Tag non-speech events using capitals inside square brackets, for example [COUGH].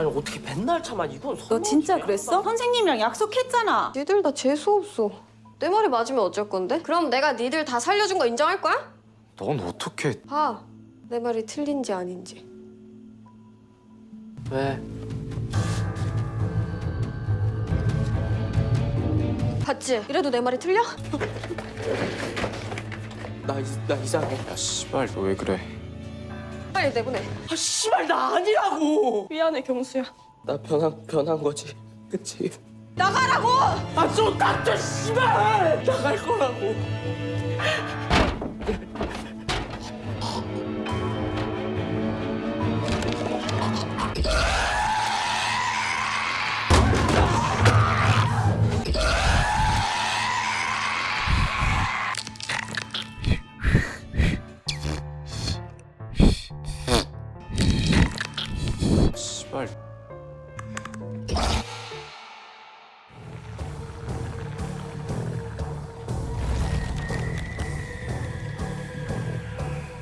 아니 어떻게 맨날 참아 이건 너 진짜 그랬어? 선생님이랑 약속했잖아. 니들 다 재수 없어. 내 말이 맞으면 어쩔 건데? 그럼 내가 니들 다 살려준 거 인정할 거야? 넌 어떻게 봐. 내 말이 틀린지 아닌지. 왜? 봤지? 이래도 내 말이 틀려? [LAUGHS] 나, 이- 나 이상해 야 씨발 너 왜 그래 빨리 내보내. 아 씨발 나 아니라고 미안해 경수야. 나 변한 변한 거지 그치? 나가라고! 아 좀 닥쳐 씨발 나갈 거라고